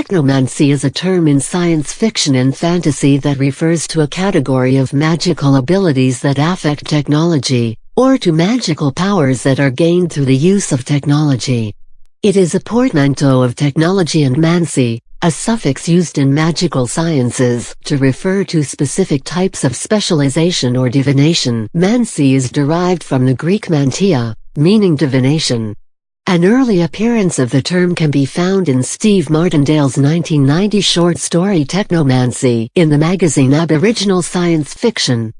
Technomancy is a term in science fiction and fantasy that refers to a category of magical abilities that affect technology, or to magical powers that are gained through the use of technology. It is a portmanteau of technology and mancy, a suffix used in magical sciences to refer to specific types of specialization or divination. Mancy is derived from the Greek mantia, meaning divination. An early appearance of the term can be found in Steve Martindale's 1990 short story Technomancy in the magazine Aboriginal Science Fiction.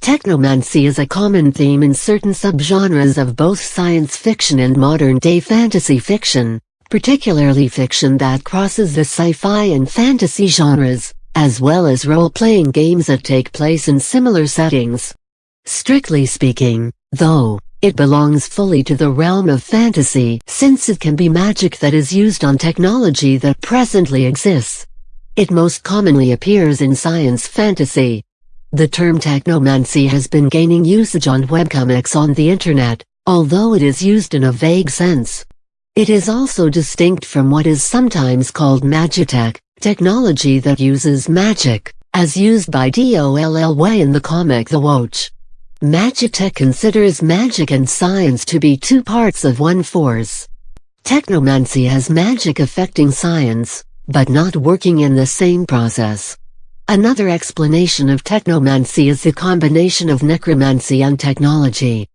Technomancy is a common theme in certain subgenres of both science fiction and modern-day fantasy fiction, particularly fiction that crosses the sci-fi and fantasy genres, as well as role-playing games that take place in similar settings. Strictly speaking, though, it belongs fully to the realm of fantasy since it can be magic that is used on technology that presently exists. It most commonly appears in science fantasy. The term technomancy has been gaining usage on webcomics on the internet, although it is used in a vague sense. It is also distinct from what is sometimes called magitech, technology that uses magic, as used by DOLL Way in the comic The Watch. Magitech considers magic and science to be two parts of one force. Technomancy has magic affecting science, but not working in the same process. Another explanation of technomancy is the combination of necromancy and technology.